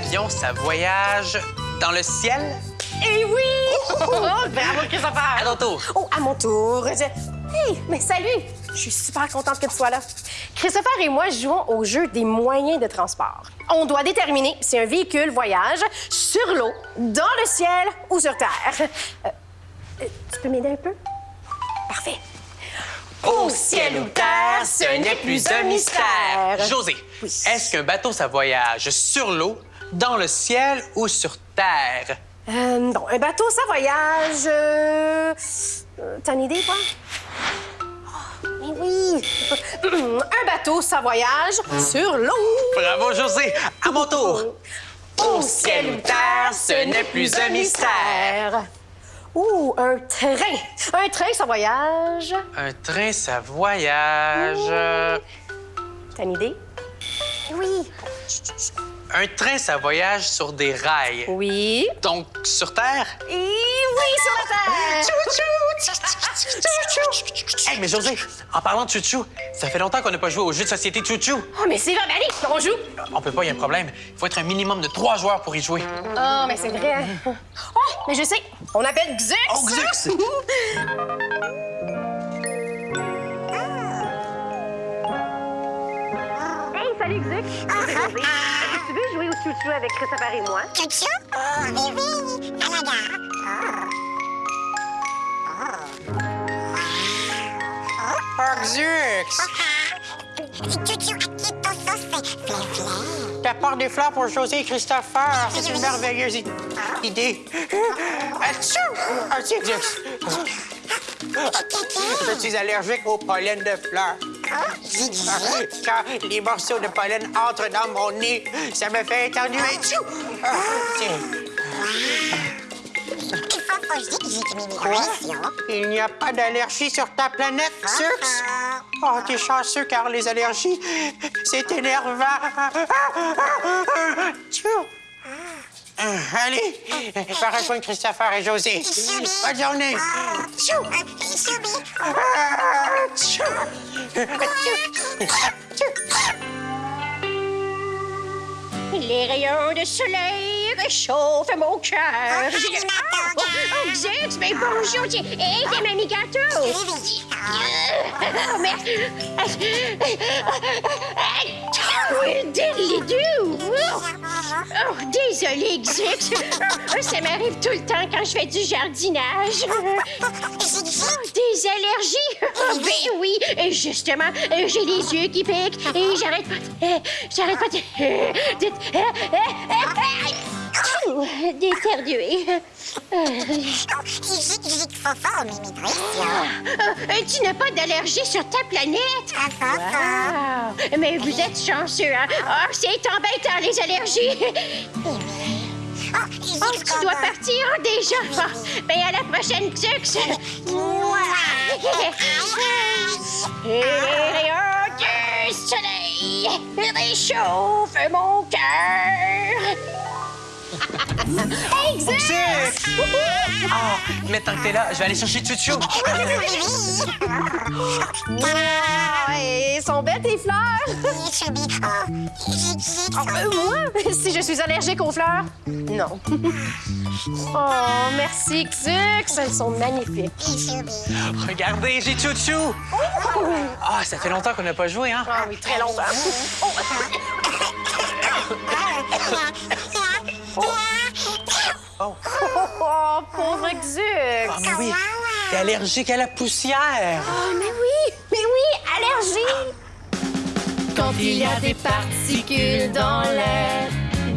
un avion, ça voyage dans le ciel? Eh oui! Oh, bravo, Christopher! À ton tour. Oh, à mon tour. Je... Hey, mais salut! Je suis super contente que tu sois là. Christopher et moi jouons au jeu des moyens de transport. On doit déterminer si un véhicule voyage sur l'eau, dans le ciel ou sur terre. Euh, euh, tu peux m'aider un peu? Parfait. Au ciel ou terre, ce n'est plus un mystère. José, Oui. est-ce qu'un bateau, ça voyage sur l'eau, dans le ciel ou sur terre? Euh, un bateau, ça voyage. euh, euh, T'as une idée, toi? Oh, mais oui! un bateau, ça voyage sur l'eau. Bravo, José. À mon tour. Au ciel ou terre, ce n'est plus un mystère. Ouh, un train. Un train, ça voyage. Un train, ça voyage. euh, T'as une idée? Oui. Un train, ça voyage sur des rails. Oui. Donc, sur Terre? Et oui, sur la terre. Hey, mais José, en parlant de chouchou, ça fait longtemps qu'on n'a pas joué au jeu de société chouchou. Oh, mais c'est vrai, mais allez, on joue. On peut pas, il y a un problème. Il faut être un minimum de trois joueurs pour y jouer. Oh, mais c'est vrai. Oh, mais je sais. On appelle Xux. Oh, Xux! Hey, salut Xux. Tu veux jouer au chouchou avec Christopher et moi? Chouchou? Oh, oui, oui, à la gare. Oh, Xux! Chouchou, à qui ton sauce, c'est flin-flin. T'apportes des fleurs pour José et Christopher. C'est une merveilleuse i- idée. Atchou! Ah, tiens, Xux. Je suis allergique au pollen de fleurs. Quand les morceaux de pollen entrent dans mon nez, ça me fait éternuer. Tchou! Ah, tiens. Il n'y a pas d'allergie sur ta planète, Xux? Oh, t'es chanceux car les allergies, c'est énervant. Tchou! Ah, Allez, va rejoindre Christopher et José. Bonne journée. Ah! Les rayons de soleil réchauffent mon cœur. Oh, Oh, oh, Xux, mais bonjour. tiens. Hey, t'es mamie gâteau. Oh, merci. Oui, diddly-doo. Oh, désolé, Xux. Oh, ça m'arrive tout le temps quand je fais du jardinage. Oh, des allergies? Oh, ben oui, Et justement, euh, j'ai les yeux qui piquent et j'arrête pas de... euh, J'arrête pas de... euh, de- euh, euh, euh, euh, d'éternuer. Euh, Zig, zig, fofo, mes migrations. euh, tu n'as pas d'allergie sur ta planète? Ah! Mais vous êtes chanceux, hein? Ah, c'est embêtant, les allergies! Oh, Oh, tu dois partir déjà! Ben, à la prochaine, Xux! Et les rayons du soleil réchauffent mon cœur! Ah, mais tant que t'es là, je vais aller chercher Chouchou. Wow! Et sont belles tes fleurs! Oh, Euh, moi? Si je suis allergique aux fleurs? Non. oh, merci, Xux. Elles sont magnifiques. Regardez, j'ai Chouchou. Ah, ça fait longtemps qu'on n'a pas joué, hein? Ah oui, très longtemps. Oh. Oh, pauvre Xux. Ah, mais oui, t'es allergique à la poussière. Oh, mais oui, mais oui, allergie. Quand il y a des particules dans l'air,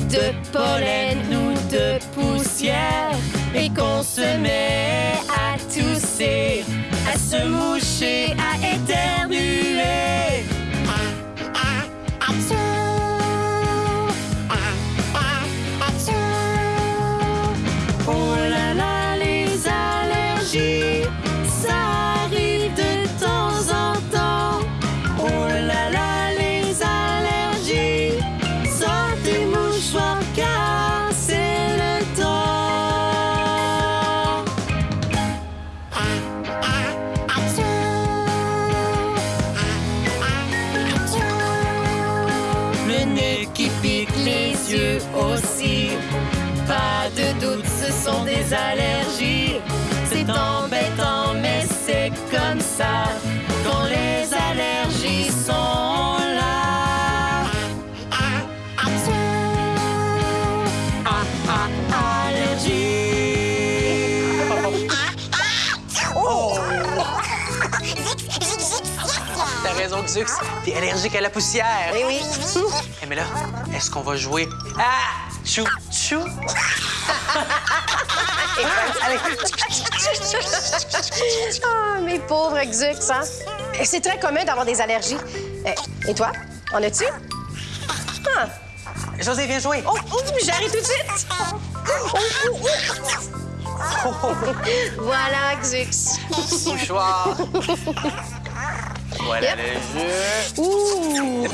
de pollen ou de poussière, et qu'on se met à tousser, à se moucher, à éternuer. Qui pique, les yeux aussi. Pas de doute, ce sont des allergies. C'est embêtant, mais c'est comme ça. T'as raison, Xux. T'es allergique à la poussière. Eh oui. Eh, mais là, est-ce qu'on va jouer à chou chou? Ah, mes pauvres Xux, hein? Et C'est très commun d'avoir des allergies. Eh, Et toi, en as-tu? Ah. José, viens jouer. Oh, oh, j'arrive tout de suite. Voilà, Xux. Mouchoir. Voilà le jeu. Ouh.